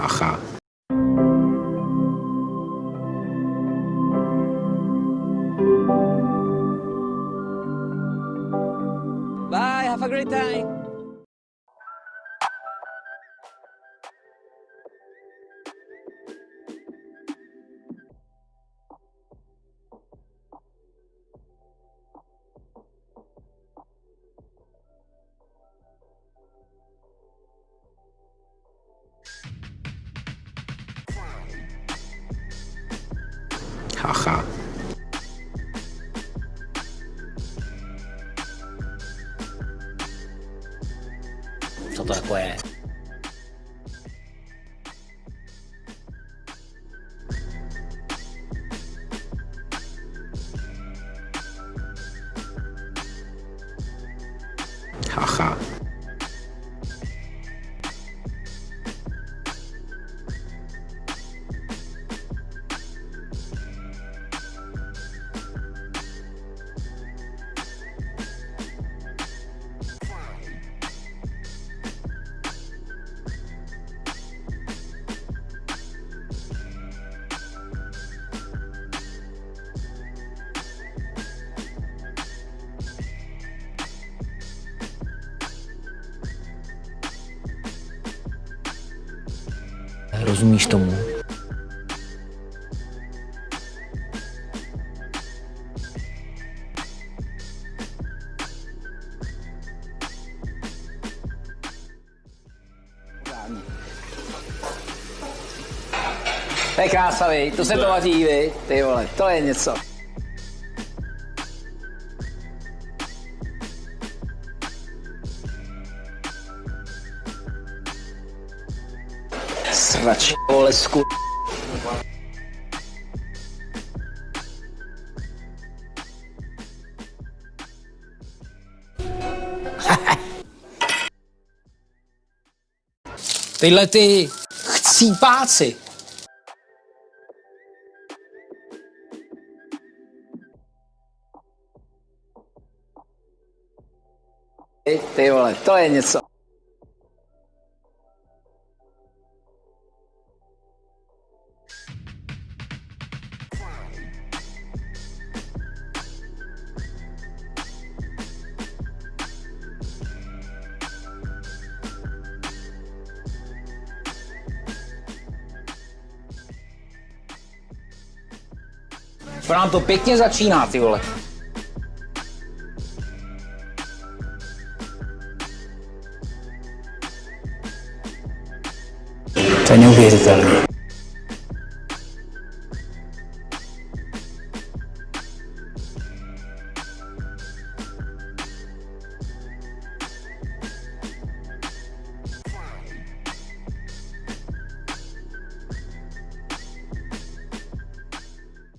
Haha. Bye, have a great time. Haha. Co to? Rozumíš tomu? To je krása, vy. To se to vaří, vy. Ty vole, to je něco. Srač, vole, sku... Tyhle ty chcípáci. Ty, vole, to je něco. To nám to pěkně začíná, ty vole. To je neuvěřitelné.